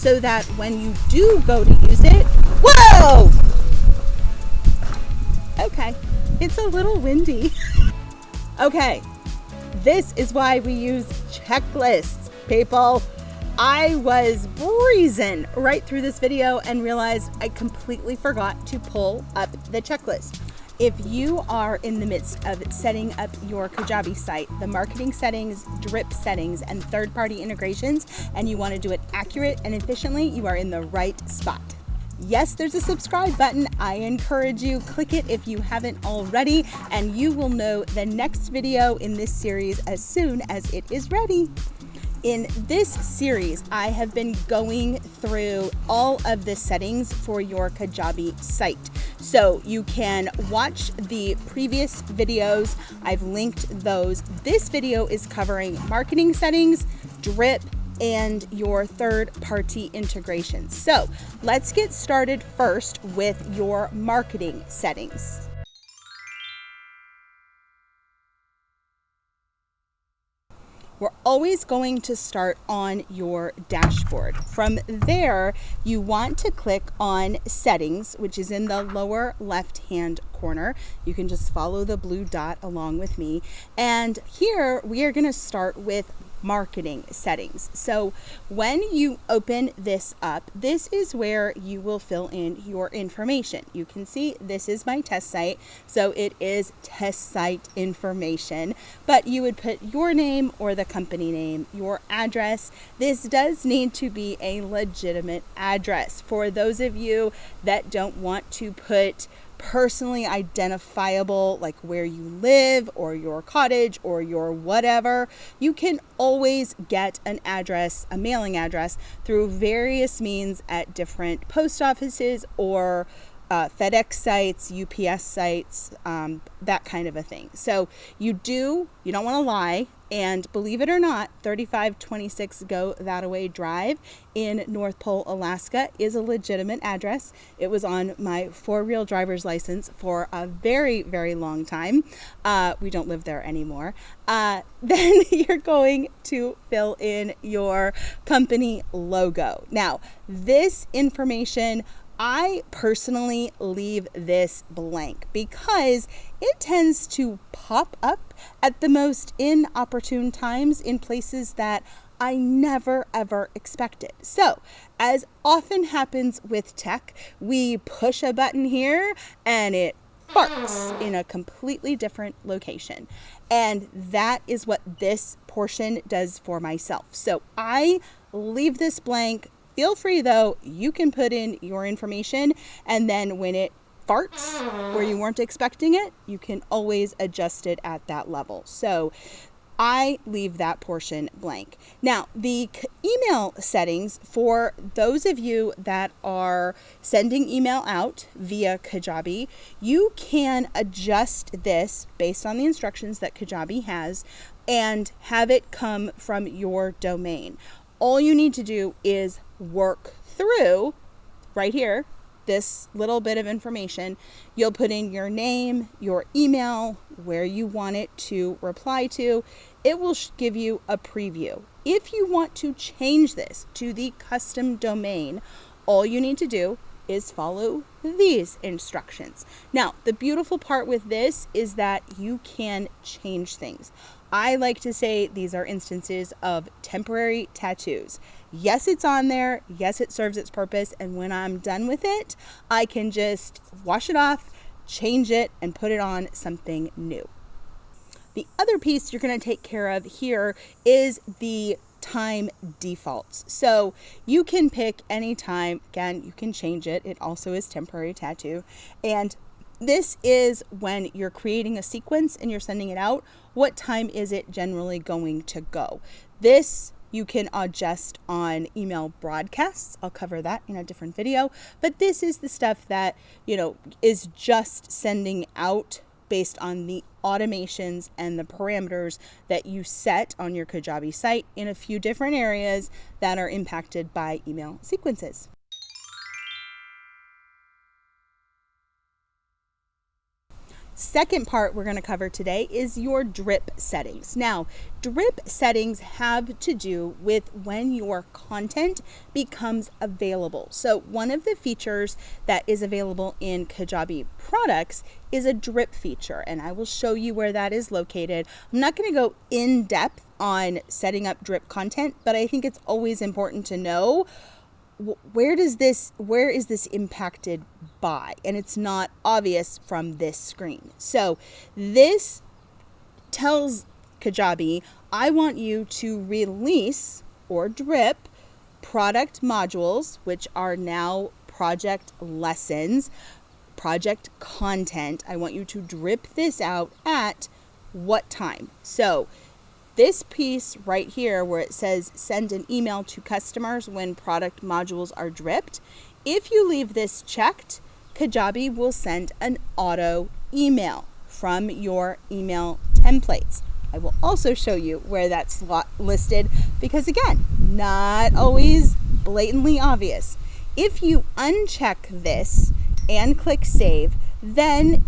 so that when you do go to use it, whoa! Okay, it's a little windy. okay, this is why we use checklists, people. I was breezing right through this video and realized I completely forgot to pull up the checklist. If you are in the midst of setting up your Kajabi site, the marketing settings, drip settings, and third-party integrations, and you want to do it accurate and efficiently, you are in the right spot. Yes, there's a subscribe button. I encourage you, click it if you haven't already, and you will know the next video in this series as soon as it is ready. In this series, I have been going through all of the settings for your Kajabi site. So you can watch the previous videos. I've linked those. This video is covering marketing settings, drip, and your third party integrations. So let's get started first with your marketing settings. We're always going to start on your dashboard. From there, you want to click on settings, which is in the lower left hand corner. You can just follow the blue dot along with me. And here we are gonna start with marketing settings. So when you open this up, this is where you will fill in your information. You can see this is my test site. So it is test site information, but you would put your name or the company name, your address. This does need to be a legitimate address for those of you that don't want to put personally identifiable, like where you live or your cottage or your whatever, you can always get an address, a mailing address, through various means at different post offices or uh, FedEx sites, UPS sites, um, that kind of a thing. So you do, you don't want to lie. And believe it or not, 3526 Go That Away Drive in North Pole, Alaska is a legitimate address. It was on my four wheel driver's license for a very, very long time. Uh, we don't live there anymore. Uh, then you're going to fill in your company logo. Now, this information I personally leave this blank because it tends to pop up at the most inopportune times in places that I never ever expected. So, as often happens with tech, we push a button here and it farts in a completely different location. And that is what this portion does for myself. So I leave this blank Feel free though, you can put in your information and then when it farts where you weren't expecting it, you can always adjust it at that level. So I leave that portion blank. Now, the email settings for those of you that are sending email out via Kajabi, you can adjust this based on the instructions that Kajabi has and have it come from your domain. All you need to do is work through right here this little bit of information. You'll put in your name, your email, where you want it to reply to. It will give you a preview. If you want to change this to the custom domain, all you need to do is follow these instructions. Now, the beautiful part with this is that you can change things. I like to say these are instances of temporary tattoos. Yes, it's on there. Yes, it serves its purpose. And when I'm done with it, I can just wash it off, change it, and put it on something new. The other piece you're going to take care of here is the time defaults. So you can pick any time. Again, you can change it. It also is temporary tattoo. And this is when you're creating a sequence and you're sending it out. What time is it generally going to go? This you can adjust on email broadcasts. I'll cover that in a different video. But this is the stuff that, you know, is just sending out based on the automations and the parameters that you set on your Kajabi site in a few different areas that are impacted by email sequences. Second part we're going to cover today is your drip settings. Now, drip settings have to do with when your content becomes available. So, one of the features that is available in Kajabi products is a drip feature, and I will show you where that is located. I'm not going to go in depth on setting up drip content, but I think it's always important to know where does this where is this impacted by? And it's not obvious from this screen. So this tells kajabi i want you to release or drip product modules which are now project lessons project content. I want you to drip this out at what time? So this piece right here where it says send an email to customers when product modules are dripped, if you leave this checked, Kajabi will send an auto email from your email templates. I will also show you where that's listed because again, not always blatantly obvious. If you uncheck this and click save, then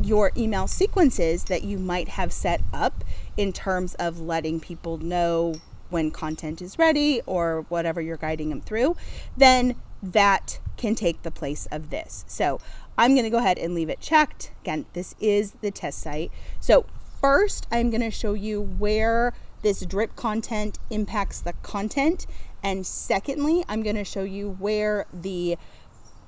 your email sequences that you might have set up in terms of letting people know when content is ready or whatever you're guiding them through, then that can take the place of this. So I'm going to go ahead and leave it checked. Again, this is the test site. So first, I'm going to show you where this drip content impacts the content. And secondly, I'm going to show you where the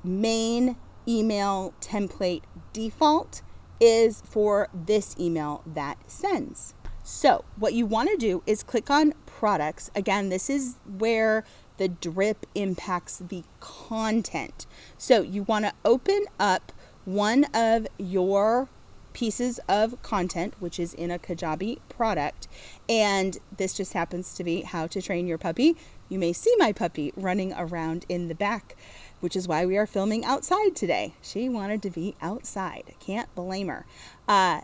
main email template default is for this email that sends. So what you want to do is click on products. Again, this is where the drip impacts the content. So you want to open up one of your pieces of content, which is in a Kajabi product. And this just happens to be how to train your puppy. You may see my puppy running around in the back which is why we are filming outside today. She wanted to be outside. Can't blame her. Uh,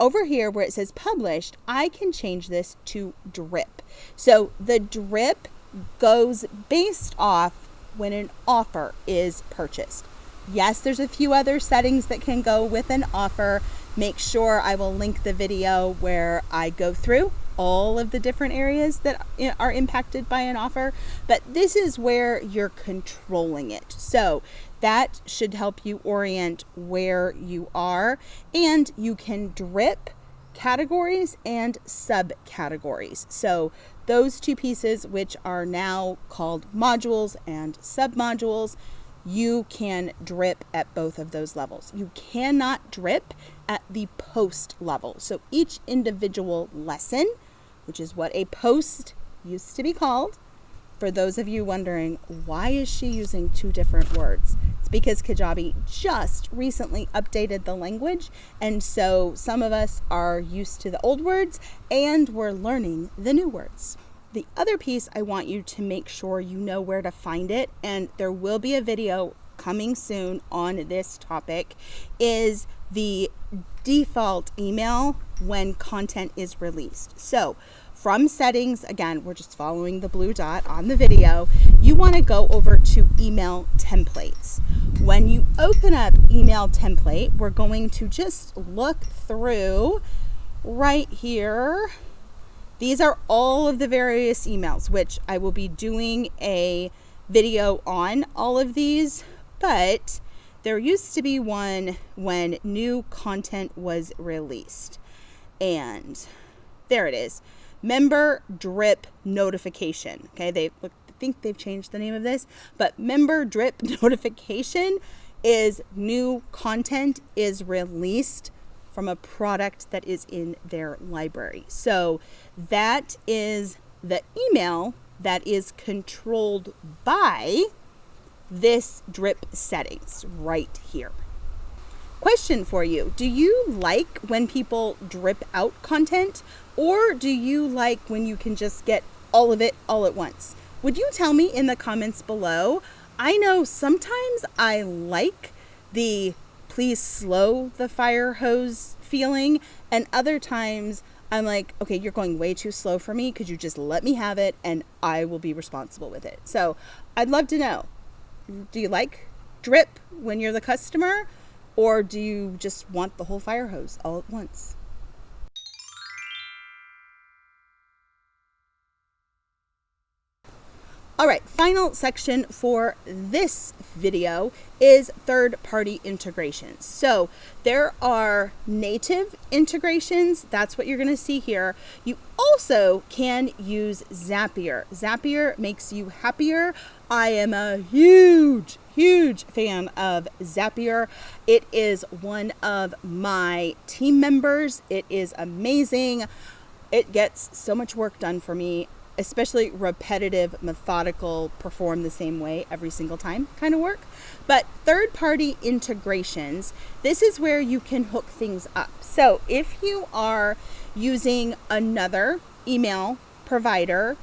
over here where it says published, I can change this to drip. So the drip goes based off when an offer is purchased. Yes, there's a few other settings that can go with an offer. Make sure I will link the video where I go through all of the different areas that are impacted by an offer, but this is where you're controlling it. So that should help you orient where you are, and you can drip categories and subcategories. So those two pieces, which are now called modules and submodules, you can drip at both of those levels. You cannot drip at the post level. So each individual lesson which is what a post used to be called. For those of you wondering, why is she using two different words? It's because Kajabi just recently updated the language, and so some of us are used to the old words and we're learning the new words. The other piece I want you to make sure you know where to find it, and there will be a video coming soon on this topic, is the default email when content is released. So from settings, again, we're just following the blue dot on the video, you wanna go over to email templates. When you open up email template, we're going to just look through right here. These are all of the various emails, which I will be doing a video on all of these, but there used to be one when new content was released. And there it is. Member drip notification. Okay, they look, I think they've changed the name of this, but member drip notification is new content is released from a product that is in their library. So that is the email that is controlled by this drip settings right here. Question for you Do you like when people drip out content, or do you like when you can just get all of it all at once? Would you tell me in the comments below? I know sometimes I like the please slow the fire hose feeling, and other times I'm like, okay, you're going way too slow for me. Could you just let me have it and I will be responsible with it? So I'd love to know do you like drip when you're the customer? Or do you just want the whole fire hose all at once? All right, final section for this video is third party integrations. So there are native integrations. That's what you're gonna see here. You also can use Zapier. Zapier makes you happier. I am a huge, huge fan of Zapier. It is one of my team members. It is amazing. It gets so much work done for me especially repetitive, methodical, perform the same way every single time kind of work. But third party integrations, this is where you can hook things up. So if you are using another email provider,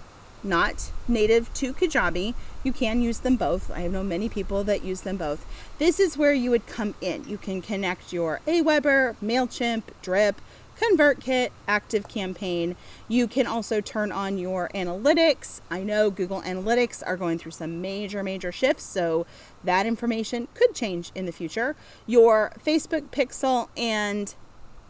not native to Kajabi, you can use them both. I know many people that use them both. This is where you would come in. You can connect your Aweber, MailChimp, Drip, ConvertKit, ActiveCampaign. You can also turn on your analytics. I know Google Analytics are going through some major, major shifts, so that information could change in the future. Your Facebook Pixel and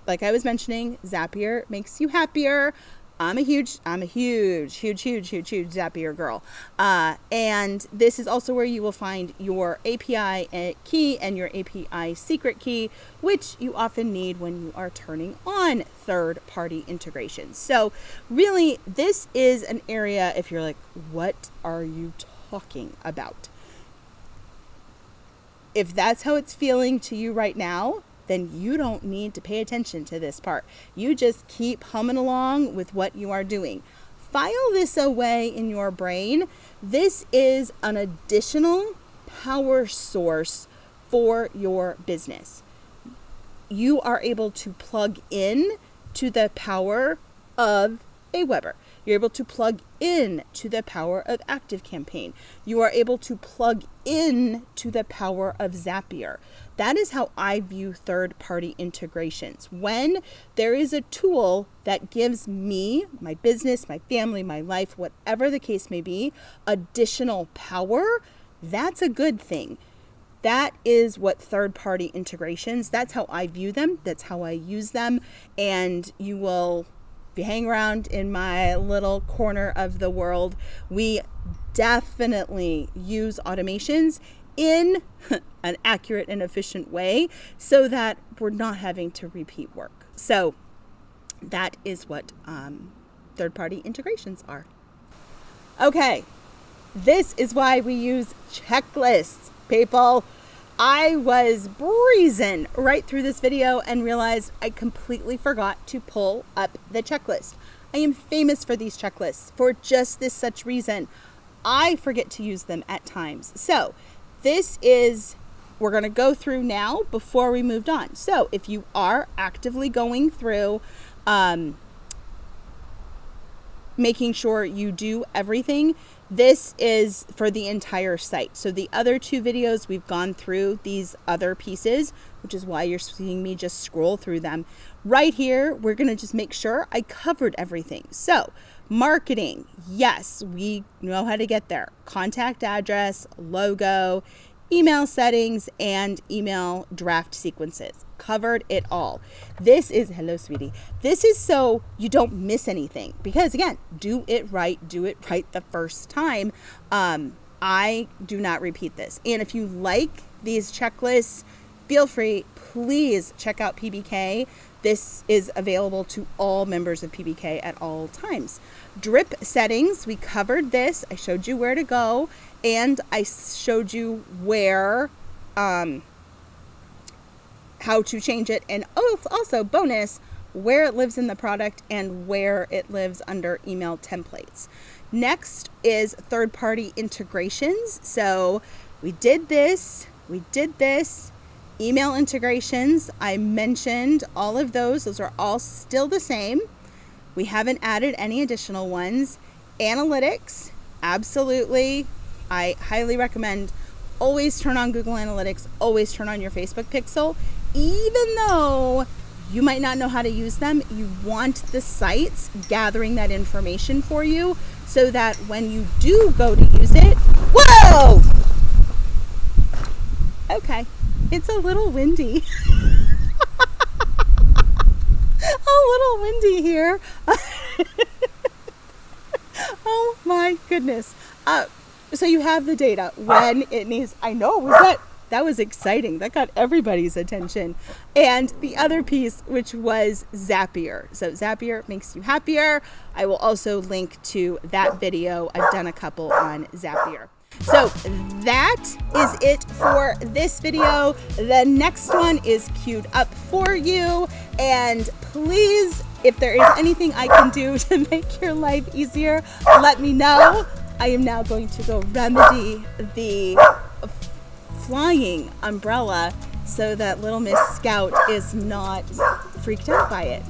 like I was mentioning, Zapier makes you happier. I'm a huge, I'm a huge, huge, huge, huge, huge Zapier girl. Uh, and this is also where you will find your API uh, key and your API secret key, which you often need when you are turning on third party integrations. So, really, this is an area if you're like, what are you talking about? If that's how it's feeling to you right now, then you don't need to pay attention to this part. You just keep humming along with what you are doing. File this away in your brain. This is an additional power source for your business. You are able to plug in to the power of Aweber. You're able to plug in to the power of Active Campaign. You are able to plug in to the power of Zapier. That is how I view third party integrations. When there is a tool that gives me, my business, my family, my life, whatever the case may be, additional power, that's a good thing. That is what third party integrations, that's how I view them, that's how I use them, and you will if you hang around in my little corner of the world, we definitely use automations in an accurate and efficient way so that we're not having to repeat work. So that is what um, third party integrations are. Okay, this is why we use checklists, people. I was breezing right through this video and realized I completely forgot to pull up the checklist. I am famous for these checklists for just this such reason. I forget to use them at times. So this is, we're going to go through now before we moved on. So if you are actively going through, um, making sure you do everything this is for the entire site. So the other two videos, we've gone through these other pieces, which is why you're seeing me just scroll through them. Right here, we're gonna just make sure I covered everything. So marketing, yes, we know how to get there. Contact address, logo, email settings, and email draft sequences covered it all. This is, hello, sweetie. This is so you don't miss anything because, again, do it right, do it right the first time. Um, I do not repeat this. And if you like these checklists, feel free, please check out PBK. This is available to all members of PBK at all times. Drip settings, we covered this. I showed you where to go and I showed you where um, how to change it, and also bonus, where it lives in the product and where it lives under email templates. Next is third party integrations. So we did this, we did this. Email integrations, I mentioned all of those. Those are all still the same. We haven't added any additional ones. Analytics, absolutely. I highly recommend always turn on Google Analytics, always turn on your Facebook Pixel even though you might not know how to use them, you want the sites gathering that information for you so that when you do go to use it, whoa! Okay, it's a little windy. a little windy here. oh my goodness. Uh, so you have the data when it needs. I know was that that was exciting. That got everybody's attention. And the other piece, which was Zapier. So Zapier makes you happier. I will also link to that video. I've done a couple on Zapier. So that is it for this video. The next one is queued up for you. And please, if there is anything I can do to make your life easier, let me know. I am now going to go remedy the flying umbrella so that little Miss Scout is not freaked out by it.